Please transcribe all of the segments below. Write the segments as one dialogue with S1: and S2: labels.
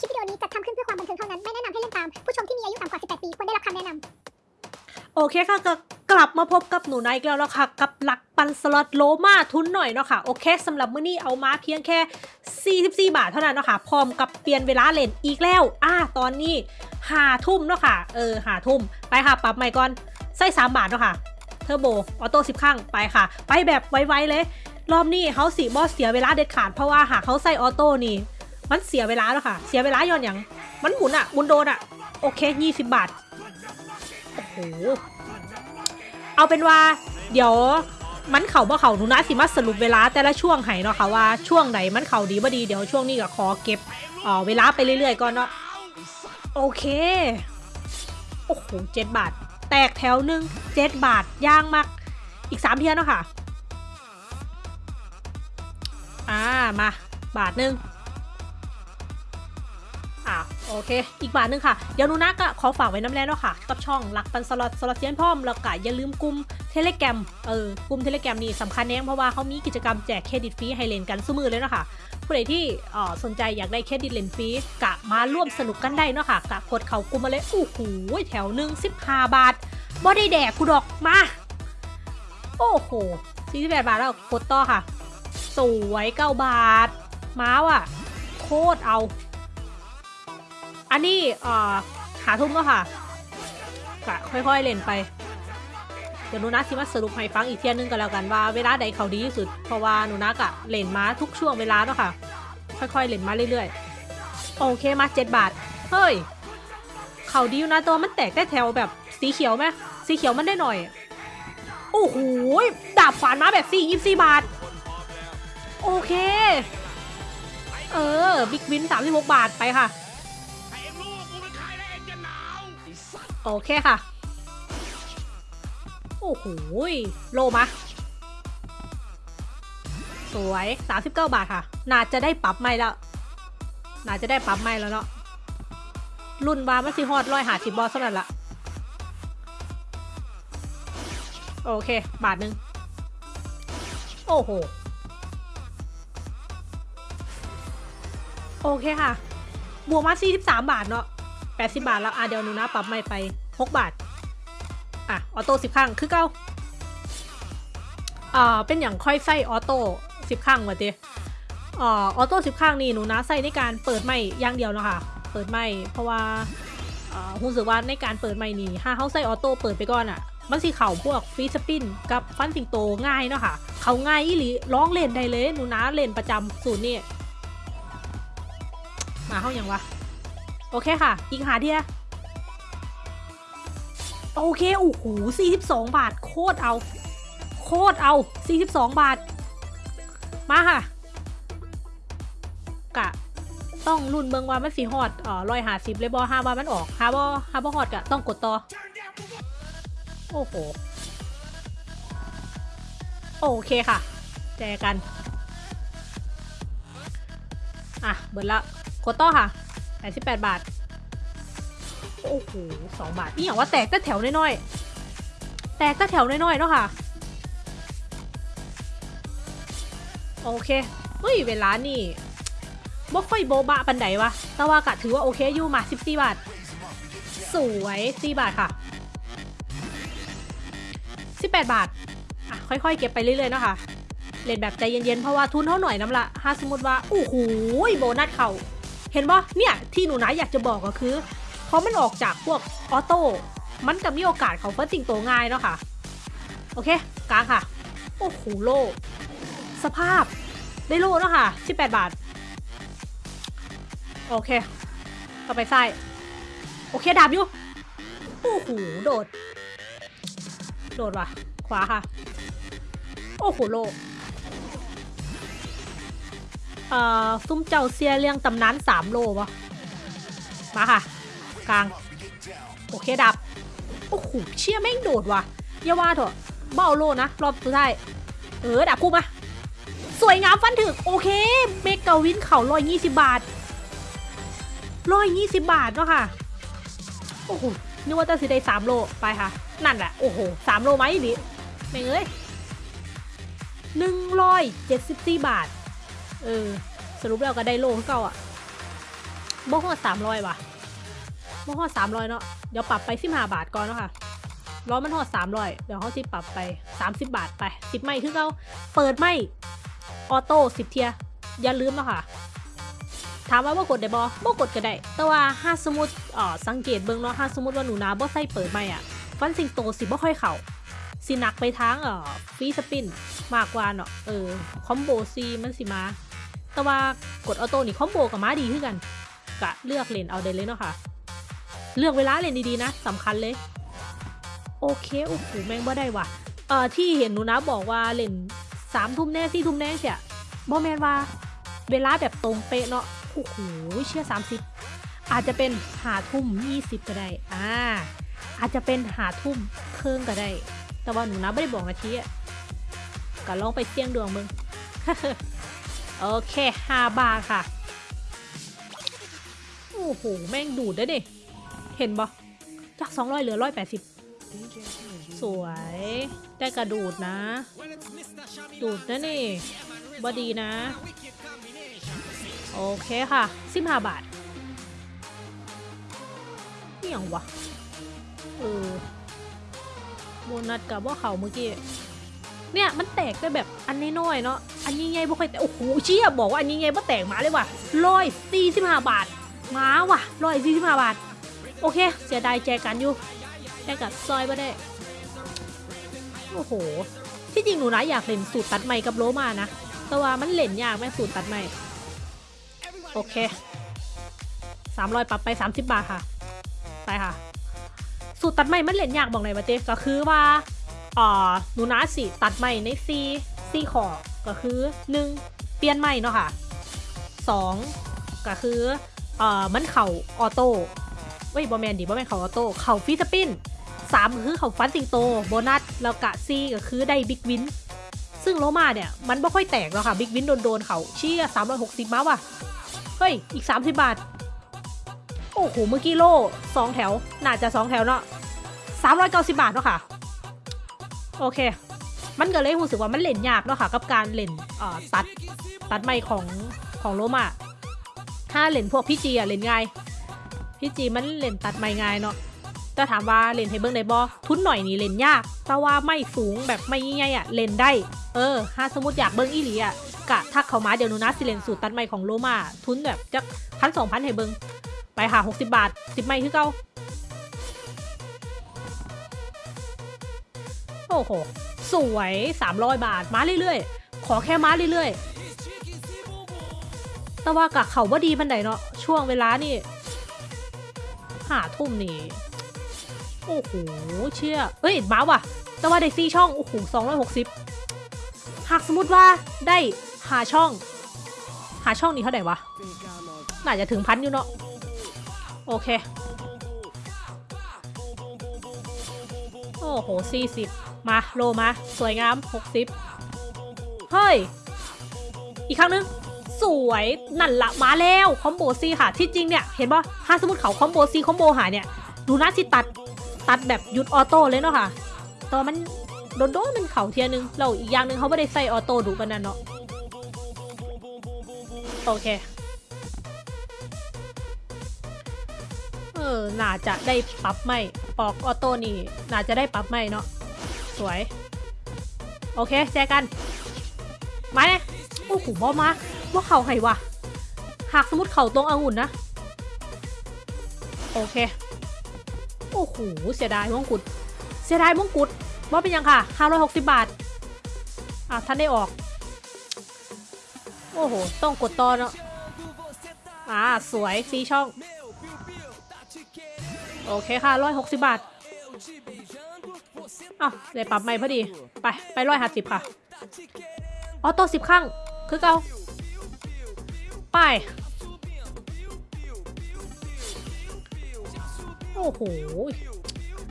S1: คลิปวิดีโอนี้จัดทำขึ้นเพื่อความบันเทิงเท่านั้น ไม่แนะนำให้เล่นตาม ผู้ชมที่มีอายุต่ำกว่า 18 ปีควรได้รับคำแนะนำ
S2: โอเคค่ะก็กลับมาพบกับหนูนายอีกแล้วนะคะกับหลักปั่นสล็อตโลมาทุนหน่อยเนาะค่ะโอเคสำหรับมื้อนี้เอามาเพียงแค่ 44 บาทเท่านั้นเนาะค่ะพร้อมกับเปลี่ยนเวลาเล่นอีกแล้วอ่าตอนนี้หาทุ่มเนาะค่ะเออหาทุ่มไปค่ะปรับใหม่ก่อนใส่ 3 บาทเนาะค่ะ turbo auto สิบครั้งไปค่ะ ไปแบบไวๆเลย รอบนี้เขาสิบ่เสียเวลาเด็ดขาดเพราะว่าหากเขาใส่ auto นี่ มันเสียเวลาแล้วค่ะ เสียเวลาย้อนอย่าง มันหมุนอะหมุนโดนอะโอเค20บาท โอ้โห เอาเป็นว่า เดี๋ยวมันเข่าบ่เข่าหนูนะสิมาสรุปเวลาแต่ละช่วงให้เนาะค่ะว่าช่วงไหนมันเข่าดีบ่ดีเดี๋ยวช่วงนี้ก็ขอเก็บเอ่อเวลาไปเรื่อยๆก่อนเนาะโอเค โอ้โหเจ็ดบาท แตกแถวหนึ่งเจ็ดบาทย่างมาก อีกสามเทียนเนาะค่ะ อ่ามา บาทหนึ่ง อ่าโอเค อีกบาทหนึ่งค่ะ เดี๋ยวนูนะก็ขอฝากไว้น้ำแน่เนาะค่ะ กับช่องหลักปั่นสล็อตสล็อตเซียนพร้อมแล้วก็อย่าลืมกลุ่ม Telegram เออกลุ่ม Telegram นี่สำคัญแน่เพราะว่าเขามีกิจกรรมแจกเครดิตฟรีให้เล่นกันสู่มื้อเลยเนาะค่ะผู้ใดที่อ่อสนใจอยากได้เครดิตเล่นฟรีกะมาร่วมสนุกกันได้เนาะค่ะกะกดเขากลุ่มมาเลยโอ้โหแถวหนึ่งสิบห้าบาทบ่ได้แดกกูดอกมา โอ้โห48บาทแล้วกดต่อค่ะ สวยเก้าบาท ม้าว่ะ โคตรเอา อันนี้เอ่อหาทุ่มก็ค่ะกะค่อยๆเล่นไป เดี๋ยวหนูนะสิมาสรุปให้ฟังอีกเทียนึงกันแล้วกันว่าเวลาใดเขาดีที่สุด เพราะว่าหนูนะกะเล่นมาทุกช่วงเวลาเนาะค่ะ ค่อยๆเล่นมาเรื่อยๆ โอเคมาเจ็ดบาท เฮ้ย เขาดีอยู่นะตัวมันแตกได้แถวแบบสีเขียวไหมสีเขียวมันได้หน่อย โอ้โหดาบขวานมาแบบสี่ยี่สี่บาท โอเค เออ บิ๊กวินสามสิบหกบาทไปค่ะ โอเคค่ะ โอ้โหโลมาสวย 39 บาทค่ะ น่าจะได้ปรับใหม่แล้ว น่าจะได้ปรับใหม่แล้วเนาะ รุ่นวามันสิฮอดร้อยหาสิบบอลสำหรับละโอเค บาทหนึ่งโอ้โห โอเคค่ะ บวกมา43 บาทเนาะ 80 บาทแล้วอะเดี๋ยวหนูนะปรับใหม่ไป 6 บาท อะ ออโต้10ครั้งคือเก้าอ่าเป็นอย่างค่อยใส่ออโต้10ครั้งมาเต้อ่าออโต้10ครั้งนี่หนูนะใส่ในการเปิดไม่อย่างเดียวนะคะ เปิดไม่เพราะว่าอ่ารู้สึกว่าในการเปิดไม่นี่ถ้าเขาใส่ออโต้เปิดไปก่อนอะ่ะ มันสิเข่าพวกฟรีสปินกับฟันสิงโตง่ายเนาะค่ะ เขาง่ายอีหลีร้องเล่นได้เลยหนูนะเล่นประจำสูตรนี่มาเข้าอย่างวะ โอเคค่ะ อีกหาเทียโอเค โอ้โห42 บาท โคตรเอา โคตรเอา 42 บาท มาค่ะ กะ ต้องรุ่นเบิงว่ามันสีฮอดอ่อรอยหาสิบเลยบอห้าว่ามันออกฮาบอฮาบอฮอดกะ ต้องกดต่อ โอ้โห โอเคค่ะ แจกัน อะ เบิดละ กดต่อค่ะ 88 บาท โอ้โหสองบาทนี่อย่างว่าแตกแต่แถวน้อยๆ แตกแต่แถวน้อยๆเนาะค่ะ โอเค เฮ้ย เวลานี่บ่ค่อยโบบะปันไดวะ แต่ว่ากะถือว่าโอเคอยู่มา 14 บาท สวย4บาทค่ะ 18 บาท อะ ค่อยๆ เก็บไปเรื่อยๆเนาะค่ะ เล่นแบบใจเย็นๆ เพราะว่าทุนเท่าหน่อยน้ำละถ้าสมมติว่า โอ้โหโบนัสเขา เห็นปะเนี่ยที่หนูนะอยากจะบอกก็คือเพราะมันออกจากพวกออโต้มันจะมีโอกาสเขาเฟิร์สติงโตง่ายเนาะค่ะ โอเคกลางค่ะ โอ้โหโล สภาพได้โลเนาะค่ะ 18 บาท โอเค ต่อไปไส้โอเคดาบอยู่ โอ้โหโดด โดดว่ะ ขวาค่ะ โอ้โหโล เอ่อซุ้มเจ้าเซียเรียงตำนานสามโลปะมาค่ะ กลาง โอเคดับ โอ้โหเชี่ยแม่งโดดว่ะอย่าว่าเถอะเบ้าโลนะรอบสุดท้ายเออดับกูมา สวยงามฟันถึก โอเคเมกาวินเข่าร้อยยี่สิบบาทร้อยยี่สิบบาทเนาะค่ะ โอ้โหนึกว่าจะสิได้สามโลไปค่ะ นั่นแหละ โอ้โหสามโลไหมดิแม่งเอ้ยหนึ่งร้อยเจ็ดสิบสี่บาท เออ สรุปแล้วก็ได้โลเก่าอะบ่ฮอดสามร้อยว่ะบ่ฮอดสามร้อยเนาะ เดี๋ยวปรับไปสิบห้าบาทก่อนเนาะค่ะล้อมันฮอดสามร้อยเดี๋ยวเขาสิปรับไปสามสิบบาทไปสิบไม่คือเขาเปิดไม่ออโต้สิบเทีย อย่าลืมเนาะค่ะ ถามว่าว่กดได้บ่บ่กดก็ได้ แต่ว่าถ้าสมมุติอ่อสังเกตเบิ่งเนาะถ้าสมมุติว่าหนูนาบ่ใส่เปิดไม่อะฟันสิงโตสิบ่ค่อยเข้า สิหนักไปทางเอ่อฟรีสปินมากกว่าเนาะเออคอมโบซีมันสิมา แต่ว่ากดออโต้นี่คอมโบกับม้าดีขึ้นกันกะเลือกเลนเอาได้เลยเนาะค่ะ เลือกเวลาเลนดีๆนะสำคัญเลย โอเคโอ้โหแม่งบ่ได้ว่ะเอ่อที่เห็นหนูนะบอกว่าเลนสามทุ่มแน่สี่ทุ่มแน่เสียบอแมนว่าเวลาแบบตรงเป๊ะเนาะโอ้โหเชื่อสามสิบอาจจะเป็นหาทุ่มยี่สิบก็ได้ อ่า อาจจะเป็นหาทุ่มเครื่องก็ได้ แต่ว่าหนูนะไม่ได้บอกนาทีอะก็ลองไปเสี่ยงดวงมึง โอเคห้าบาทค่ะ โอ้โห แม่งดูดได้ดิเห็นปะจากสองร้อยเหลือร้อยแปดสิบสวย ได้กระดูดนะ ดูดนะนี่บอดีนะ โอเคค่ะสิบห้าบาทนี่ยงวะ เออ โบนัสกับว่าเขาเมื่อกี้ เนี่ยมันแตกได้แบบอันน้อยๆเนาะ อันนี้ไงบ่ค่อยแตกโอ้โหเชี่ยบอกว่าอันนี้ไงบ่แตกมาเลยว่ะร้อยสี่สิบห้าบาทมาว่ะร้อยสี่สิบห้าบาท โอเค เสียดายแจกันอยู่แจกับซอยบ่ได้ โอ้โห ที่จริงหนูนะอยากเล่นสูตรตัดใหม่กับโลมานะ แต่ว่ามันเล่นยากแม่สูตรตัดใหม่โอเคสามร้อยปรับไปสามสิบบาทค่ะ ไปค่ะ สูตรตัดใหม่มันเล่นยากบอกไหนมาเต้ก็คือว่าอ่าหนูนะสิตัดใหม่ในซีซีขอก็คือหนึ่งเปลี่ยนใหม่เนาะค่ะสองก็คือเอ่อมันเข่าออโต้เว้ยบอแมนดิบอแมนเข่าออโต้เข่าฟรีสปินสามคือเข่าฟันสิงโตโบนัสแล้วกะซีก็คือได้ big win ซึ่งโลมาเนี่ยมันไม่ค่อยแตกหรอกค่ะ big win โดนโดนเขาเชี่ยสามร้อยหกสิบมาว่ะเฮ้ยอีกสามสิบบาท โอ้โห เมื่อกี้โล่สองแถว น่าจะสองแถวเนาะสามร้อยเก้าสิบาทเนาะค่ะ โอเค มันก็เลยรู้สึกว่ามันเล่นยากเนาะค่ะ กับการเล่นตัด ตัดไม้ของของโลมาถ้าเล่นพวก PG อะเล่นง่าย พี่จีมันเล่นตัดไม้ง่ายเนาะแต่ถามว่าเล่นให้เบิ้งได้บอทุนหน่อยนี่เล่นยาก แต่ว่าไม่สูงแบบไม่ใหญ่ๆอะเล่นได้ เออ ถ้าสมมติอยากเบิ้งอีหลีอะกะทักเขามาเดี๋ยวนูนะสิเลนสูตรตัดไม้ของโลมาทุนแบบจักพันสองพันให้เบิ้ง ไปค่ะหกสิบาทสิบไม้คือเก้าโอ้โห สวยสามร้อยบาท มาเรื่อยๆ ขอแค่มาเรื่อยๆ แต่ว่ากะเขาว่าดีปันไดเนาะ ช่วงเวลานี่หาทุ่มนี่ โอ้โห เชี่ยเอ้ย มาว่ะ แต่ว่าได้สี่ช่อง โอ้โหสองร้อยหกสิบหากสมมติว่าได้หาช่อง หาช่องนี้เท่าไหร่วะ น่าจะถึงพันอยู่เนาะ โอเค โอ้โหสี่สิบมาโลมา สวยงามหกสิบเฮ้ย อีกครั้งนึง สวยนั่นละมาแล้วคอมโบซีค่ะ ที่จริงเนี่ย เห็นป่ะถ้าสมมติเขาคอมโบซีคอมโบหาเนี่ย ดูน่าสิตัดตัดแบบหยุดออโต้เลยเนาะค่ะ ตอนมันโดนโดนมันเข่าเทียนึงแล้วอีกอย่างนึงเขาไม่ได้ใส่ออโต้ดูกันนั่นเนาะโอเค ออน่าจะได้ปรับไม่ปอกออโต้นี่น่าจะได้ปรับไม่เนาะสวย โอเคแจกัน มาเนี่ยโอ้โหบอมาว่าเข่าใครวะหากสมมติเข่าตรงองุ่นนะ โอเค โอ้โหเสียดายมงกุฎเสียดายมงกุฎว่าเป็นยังค่ะ 560 บาทอะท่านได้ออก โอ้โห ต้องกดต่อเนาะอ่า สวยสีช่อง โอเคค่ะ160บบาทอ้าวเลยปรับใหม่พอดี ไป ไปร้อยห้าสิบค่ะ ออโต้สิบข้างคือเกาไป โอ้โห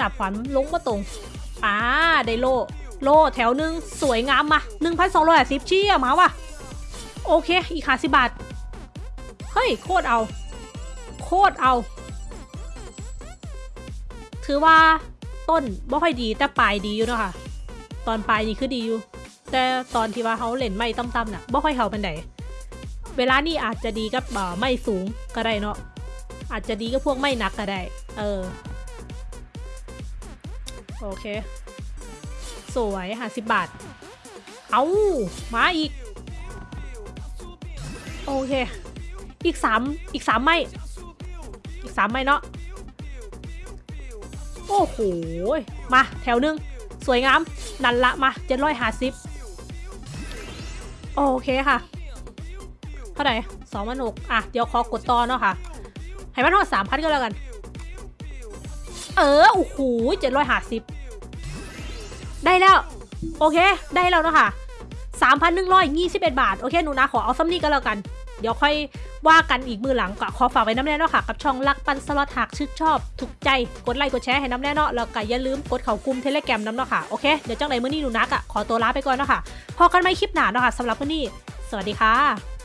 S2: ดาบขวัญลงมาตรง อ่า ได้โล โลแถวหนึ่งสวยงามมาหนึ่งพันสองร้อยสิบเชี่ยมาว่ะ โอเค อีกขาสิบบาท เฮ้ย โคตรเอา โคตรเอา ถือว่าต้นบ่ค่อยดีแต่ปลายดีอยู่เนาะค่ะ ตอนปลายนี่คือดีอยู่ แต่ตอนที่ว่าเขาเล่นไม่ต่ำๆน่ะบ่ค่อยเข้าเป็นไดเวลานี่อาจจะดีกับไม่สูงก็ได้เนาะอาจจะดีก็พวกไม่นักก็ได้ เออ โอเค สวยห้าสิบบาท เอามาอีก โอเค อีกสามอีกสามไม่อีกสามไม่เนาะ โอ้โห มาแถวหนึ่งสวยงาม นั่นละมาเจ็ดร้อยห้าสิบโอเคค่ะ เท่าไหร่สองพันหกอะ เดี๋ยวขอกดต่อเนาะค่ะ ให้มันท่าสามพันก็แล้วกัน เออ โอ้โหเจ็ดร้อยห้าสิบได้แล้ว โอเค ได้แล้วเนาะค่ะสามพันหนึ่งร้อยยี่สิบเอ็ดบาท โอเค หนูนะขอเอาซ้ำนี้ก็แล้วกัน เดี๋ยวค่อยว่ากันอีกมือหลังก็ขอฝากไว้น้ำแน่นอนค่ะ กับช่องรักปันสล็อตหากชื่นชอบ ถูกใจกดไลค์กดแชร์ให้น้ำแน่นอนแล้วก็อย่าลืมกดเข่ากลุ่มเทเลแกรมน้ำเนาะค่ะโอเคเดี๋ยวจังไหนมื้อนี้หนูนักอะขอตัวลาไปก่อนเนาะค่ะพอกันไม่คลิปหนาเนาะค่ะสำหรับมื้อนี้ สวัสดีค่ะ